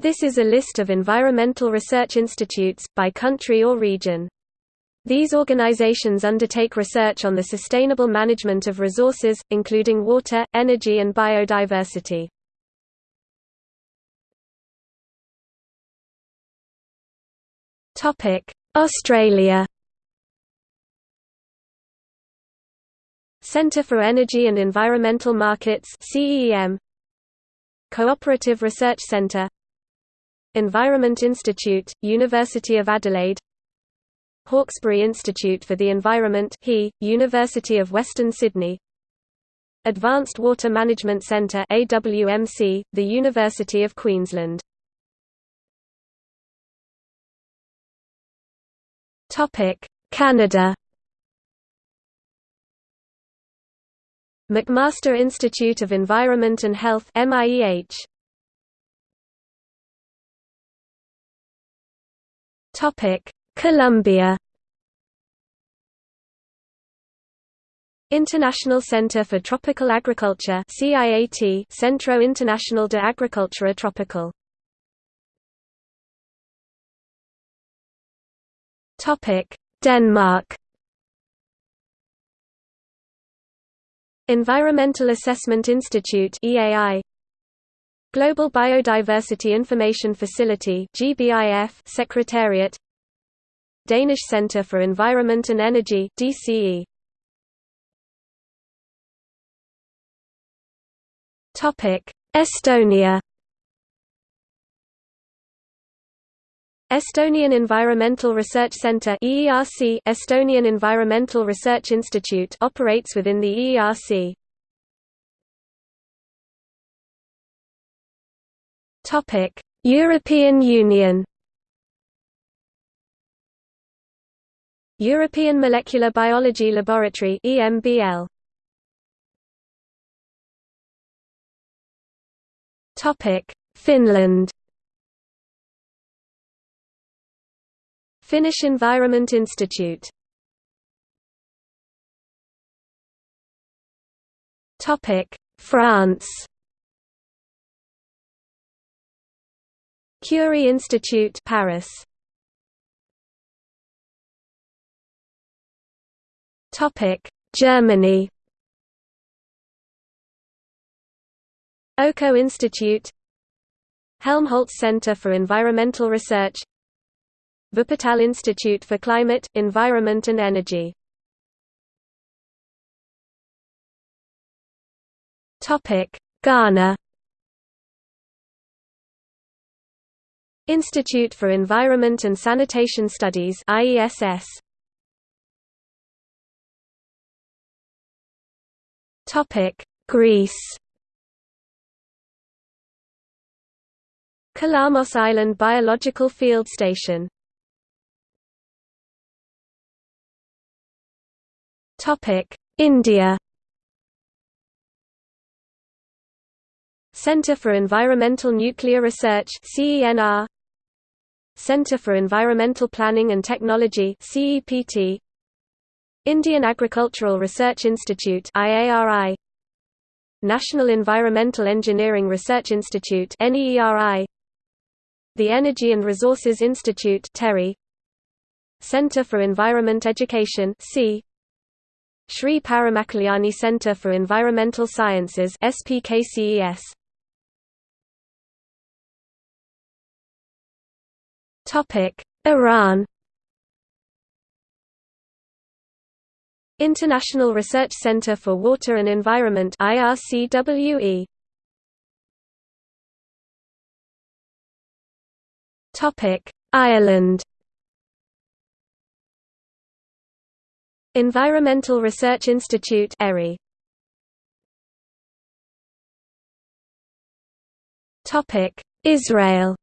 This is a list of environmental research institutes, by country or region. These organizations undertake research on the sustainable management of resources, including water, energy and biodiversity. Australia Centre for Energy and Environmental Markets CEM Cooperative Research Centre Environment Institute, University of Adelaide. Hawkesbury Institute for the Environment HE, University of Western Sydney. Advanced Water Management Centre AWMC, the University of Queensland. Canada. McMaster Institute of Environment and Health MIEH Topic Colombia. International Center for Tropical Agriculture CIAT Centro Internacional de Agricultura Tropical. Topic Denmark. Environmental Assessment Institute EAI Global Biodiversity Information Facility GBIF Secretariat Danish Centre for Environment and Energy DCE Topic Estonia Estonian Environmental Research Centre EERC Estonian Environmental Research Institute operates within the EERC. Topic: European Union. European Molecular Biology Laboratory EMBL. Topic: Finland. Finnish Environment Institute Topic: France Curie Institute Paris. Topic Germany. Öko Institute. Helmholtz Center for Environmental Research. Wuppertal Institute for Climate, Environment and Energy. Ghana Institute for Environment and Sanitation Studies IESS Topic Greece Kalamos Island Biological Field Station Topic: India. Centre for Environmental Nuclear Research (CENR). Centre for Environmental Planning and Technology (CEPT). Indian Agricultural Research Institute (IARI). National Environmental Engineering Research Institute (NEERI). The Energy and Resources Institute (TERI). Centre for Environment Education (C. Sri Paramakalyani Centre for Environmental Sciences SPKCES. Iran. International Research Centre for Water and Environment IRCWE. Topic: Ireland. Environmental Research Institute ERI. Topic: Israel.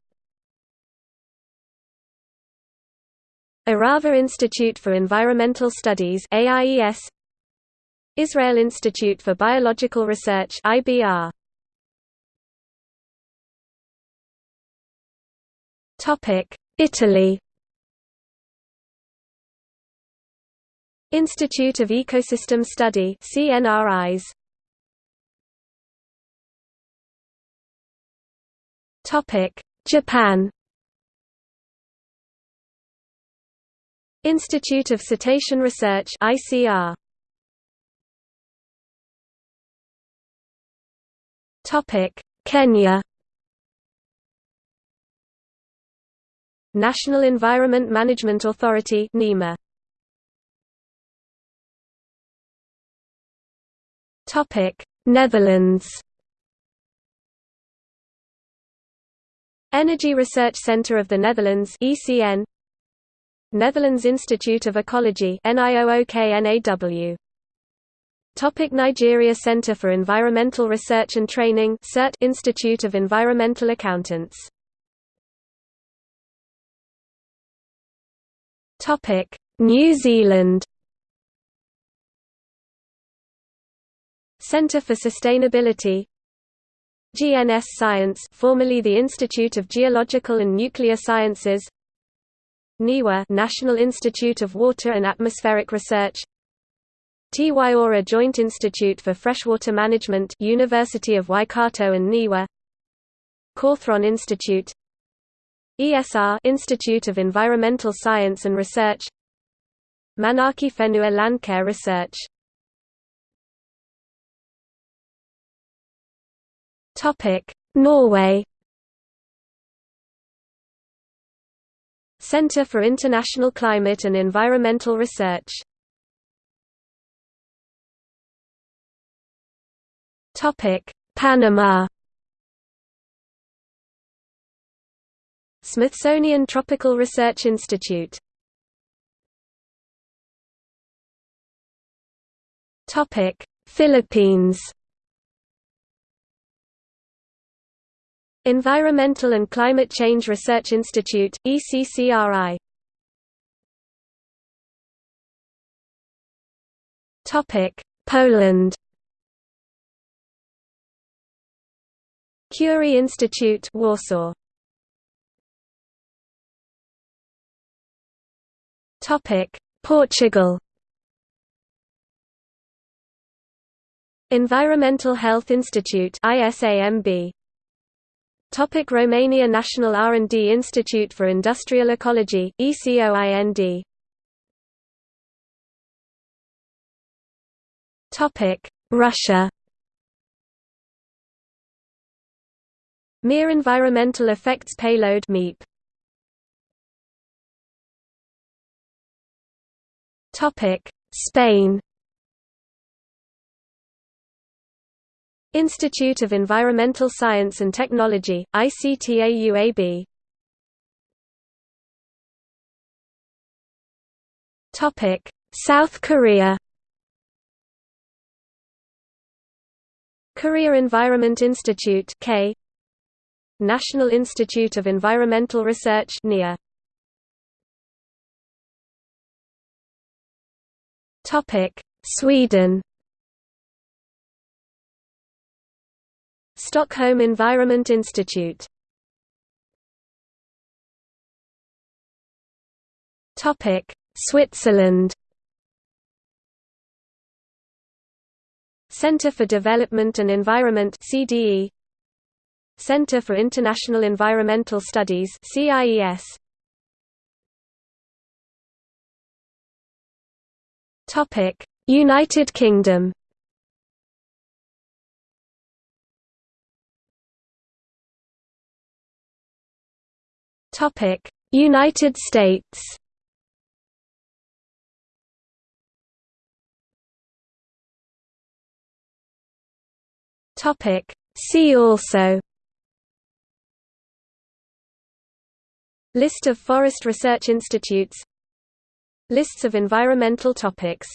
Arava Institute for Environmental Studies AIES Israel Institute for Biological Research IBR Topic Italy. Institute of Ecosystem Study CNRIs Topic Japan Institute of Cetacean Research ICR Topic Kenya. National Environment Management Authority NEMA Topic Netherlands. Energy Research Centre of the Netherlands ECN Netherlands Institute of Ecology Topic Nigeria Center for Environmental Research and Training CERT Institute of Environmental Accountants. Topic New Zealand. Centre for Sustainability GNS Science formerly the Institute of Geological and Nuclear Sciences NIWA National Institute of Water and Atmospheric Research. Te Waiora Joint Institute for Freshwater Management University of Waikato and NIWA. Cawthron Institute. ESR Institute of Environmental Science and Research. Manaaki Whenua Landcare Research. Norway Centre for International Climate and Environmental Research. Topic Panama. Smithsonian Tropical Research Institute. Topic: Philippines Environmental and Climate Change Research Institute, ECCRI Poland Curie Institute Warsaw Topic: Portugal. Environmental Health Institute ISAMB. Topic Romania National R&D Institute for Industrial Ecology ECOIND. Topic Russia. Mir Environmental Effects Payload MEEP. Topic: Spain. Institute of Environmental Science and Technology, ICTAUAB. Topic: South Korea. Korea Environment Institute (K). National Institute of Environmental Research (NIA). Topic: Sweden. Stockholm Environment Institute. Topic: Switzerland. Center for Development and Environment CDE Center for International Environmental Studies CIES Topic: United Kingdom. Topic: United States. Topic: See also. List of forest research institutes. Lists of environmental topics